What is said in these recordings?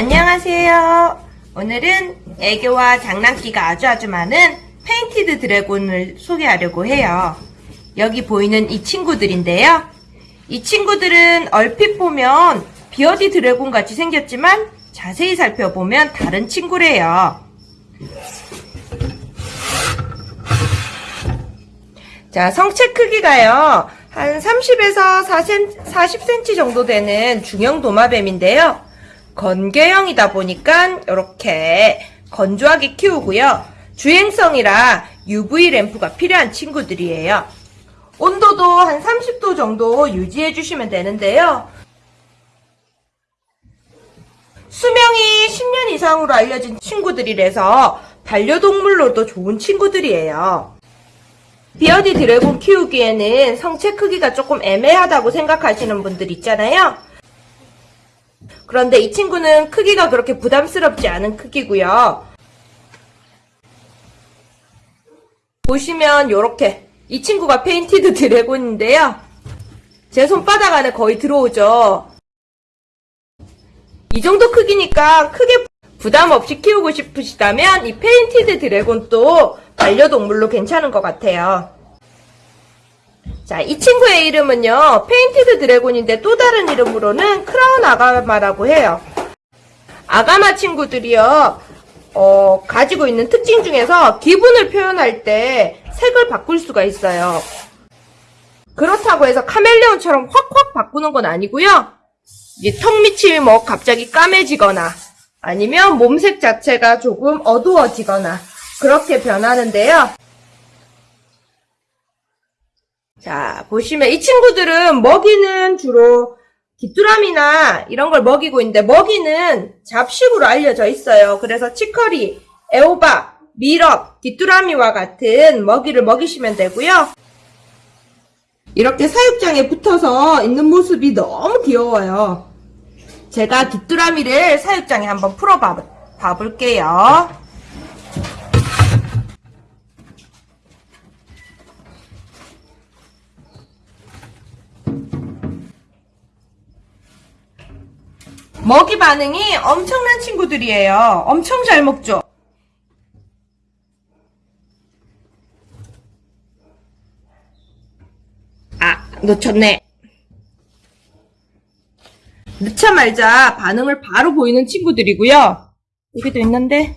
안녕하세요. 오늘은 애교와 장난기가 아주 아주 많은 painted dragon을 소개하려고 해요. 여기 보이는 이 친구들인데요. 이 친구들은 얼핏 보면 bearded dragon 같이 생겼지만 자세히 살펴보면 다른 친구래요. 자, 성체 크기가요. 한 30에서 40cm 정도 되는 중형 도마뱀인데요. 건개형이다 보니까 이렇게 건조하게 키우고요. 주행성이라 UV 램프가 필요한 친구들이에요. 온도도 한 30도 정도 유지해 주시면 되는데요. 수명이 10년 이상으로 알려진 친구들이라서 반려동물로도 좋은 친구들이에요. bearded dragon 키우기에는 성체 크기가 조금 애매하다고 생각하시는 분들 있잖아요. 그런데 이 친구는 크기가 그렇게 부담스럽지 않은 크기고요. 보시면 이렇게 이 친구가 painted dragon인데요. 제 손바닥 안에 거의 들어오죠. 이 정도 크기니까 크게 부담 없이 키우고 싶으시다면 이 painted dragon도 반려동물로 괜찮은 것 같아요. 자, 이 친구의 이름은요, painted dragon인데 또 다른 이름으로는 crown agama라고 해요. agama 친구들이요, 어, 가지고 있는 특징 중에서 기분을 표현할 때 색을 바꿀 수가 있어요. 그렇다고 해서 카멜레온처럼 확확 바꾸는 건 아니고요. 턱 밑이 뭐 갑자기 까매지거나 아니면 몸색 자체가 조금 어두워지거나 그렇게 변하는데요. 자, 보시면 이 친구들은 먹이는 주로 귀뚜라미나 이런 걸 먹이고 있는데 먹이는 잡식으로 알려져 있어요. 그래서 치커리, 애호박, 미럽, 귀뚜라미와 같은 먹이를 먹이시면 되고요. 이렇게 사육장에 붙어서 있는 모습이 너무 귀여워요. 제가 귀뚜라미를 사육장에 한번 풀어봐 볼게요. 먹이 반응이 엄청난 친구들이에요. 엄청 잘 먹죠? 아, 놓쳤네. 넣자말자 반응을 바로 보이는 친구들이고요. 여기도 있는데.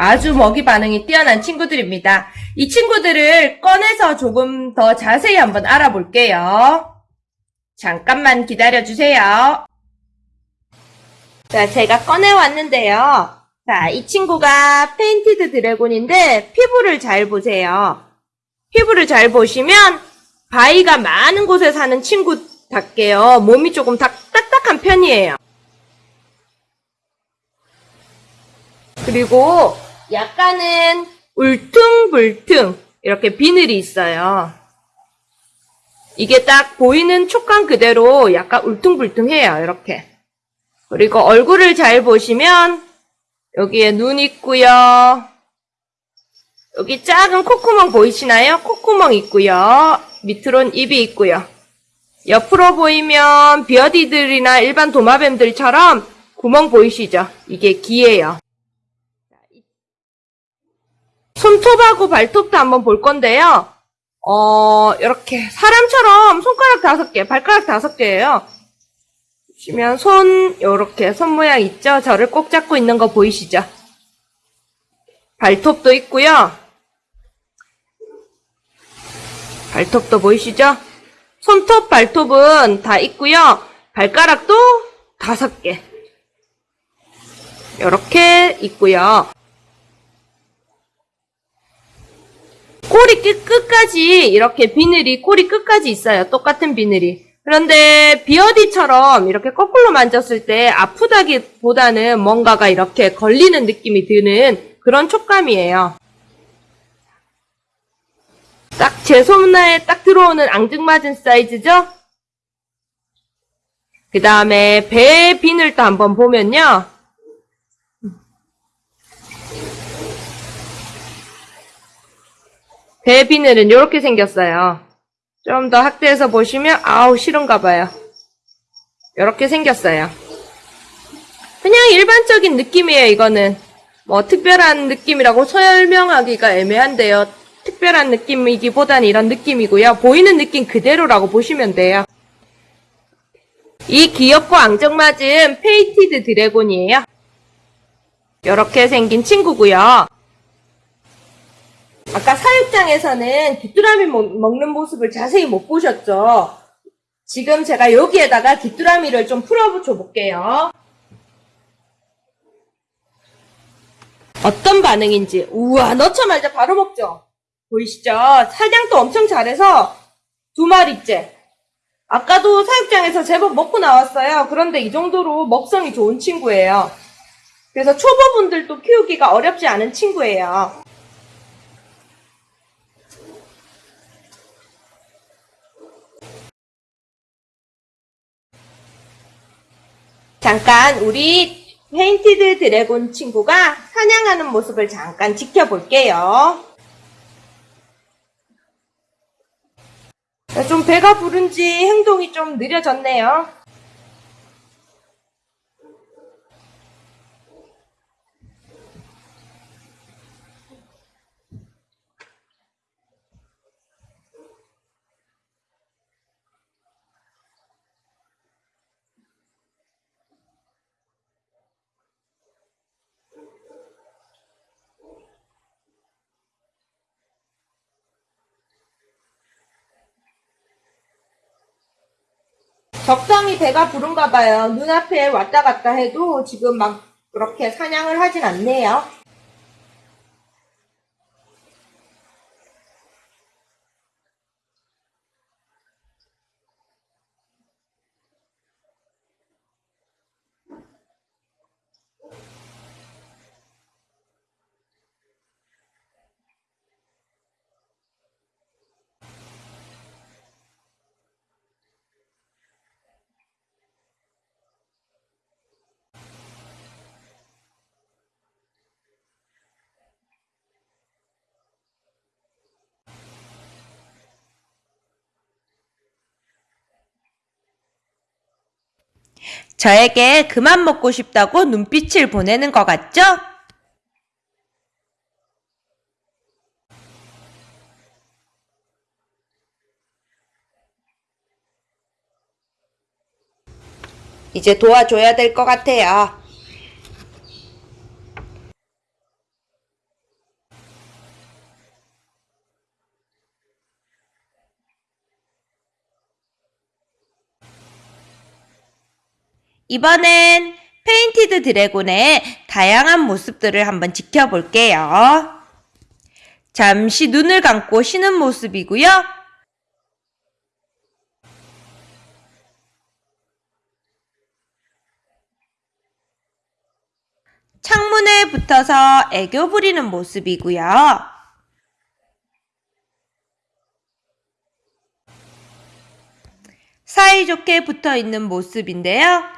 아주 먹이 반응이 뛰어난 친구들입니다. 이 친구들을 꺼내서 조금 더 자세히 한번 알아볼게요. 잠깐만 기다려주세요. 자, 제가 꺼내왔는데요. 자, 이 친구가 painted dragon인데 피부를 잘 보세요. 피부를 잘 보시면 바위가 많은 곳에 사는 친구답게요. 몸이 조금 딱, 딱딱한 편이에요. 그리고 약간은 울퉁불퉁 이렇게 비늘이 있어요. 이게 딱 보이는 촉감 그대로 약간 울퉁불퉁해요. 이렇게. 그리고 얼굴을 잘 보시면 여기에 눈 있고요. 여기 작은 콧구멍 보이시나요? 콧구멍 있고요. 밑으론 입이 있고요. 옆으로 보이면 비어디들이나 일반 도마뱀들처럼 구멍 보이시죠? 이게 귀예요. 손톱하고 발톱도 한번 볼 건데요. 어, 이렇게 사람처럼 손가락 다섯 개, 발가락 다섯 개예요. 보시면 손 이렇게 손 모양 있죠? 저를 꼭 잡고 있는 거 보이시죠? 발톱도 있고요. 발톱도 보이시죠? 손톱, 발톱은 다 있고요. 발가락도 다섯 개. 이렇게 있고요. 꼬리 끝, 끝까지 이렇게 비늘이 꼬리 끝까지 있어요. 똑같은 비늘이. 그런데 비어디처럼 이렇게 거꾸로 만졌을 때 아프다기보다는 뭔가가 이렇게 걸리는 느낌이 드는 그런 촉감이에요. 딱제 손에 딱 들어오는 앙증맞은 사이즈죠? 그 다음에 배 비늘도 한번 보면요. 배 비늘은 이렇게 생겼어요. 좀 더 확대해서 보시면 아우 싫은가 봐요. 이렇게 생겼어요. 그냥 일반적인 느낌이에요, 이거는. 뭐 특별한 느낌이라고 설명하기가 애매한데요. 특별한 느낌이기보다는 이런 느낌이고요. 보이는 느낌 그대로라고 보시면 돼요. 이 귀엽고 앙증맞은 painted dragon이에요. 이렇게 생긴 친구고요. 아까 사육장에서는 귀뚜라미 먹- 먹는 모습을 자세히 못 보셨죠? 지금 제가 여기에다가 귀뚜라미를 좀 풀어줘 볼게요. 어떤 반응인지. 우와, 넣자마자 바로 먹죠? 보이시죠? 사냥도 엄청 잘해서 두 마리째. 아까도 사육장에서 제법 먹고 나왔어요. 그런데 이 정도로 먹성이 좋은 친구예요. 그래서 초보분들도 키우기가 어렵지 않은 친구예요. 잠깐 우리 painted dragon 친구가 사냥하는 모습을 잠깐 지켜볼게요. 좀 배가 부른지 행동이 좀 느려졌네요. 적당히 배가 부른가 봐요. 눈앞에 왔다 갔다 해도 지금 막 그렇게 사냥을 하진 않네요. 저에게 그만 먹고 싶다고 눈빛을 보내는 것 같죠? 이제 도와줘야 될 것 같아요. 이번엔 painted dragon의 다양한 모습들을 한번 지켜볼게요. 잠시 눈을 감고 쉬는 모습이고요. 창문에 붙어서 애교 부리는 모습이고요. 사이좋게 붙어 있는 모습인데요.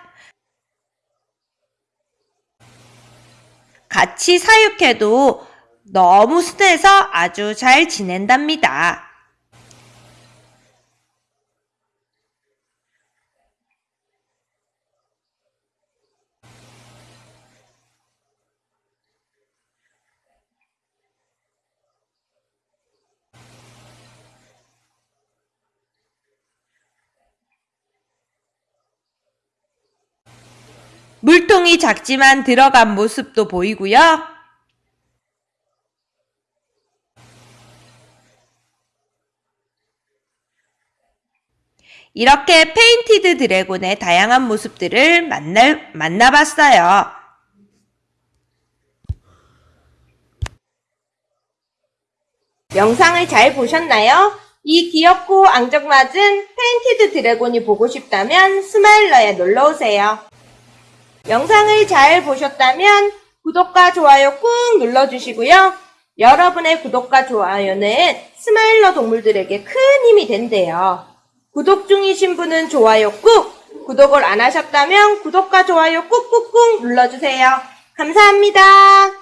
같이 사육해도 너무 순해서 아주 잘 지낸답니다. 물통이 작지만 들어간 모습도 보이고요. 이렇게 painted dragon의 다양한 모습들을 만나, 만나봤어요. 영상을 잘 보셨나요? 이 귀엽고 앙증맞은 painted dragon이 보고 싶다면 스마일러에 놀러오세요. 영상을 잘 보셨다면 구독과 좋아요 꾹 눌러주시고요. 여러분의 구독과 좋아요는 스마일러 동물들에게 큰 힘이 된대요. 구독 중이신 분은 좋아요 꾹! 구독을 안 하셨다면 구독과 좋아요 꾹꾹꾹 눌러주세요. 감사합니다.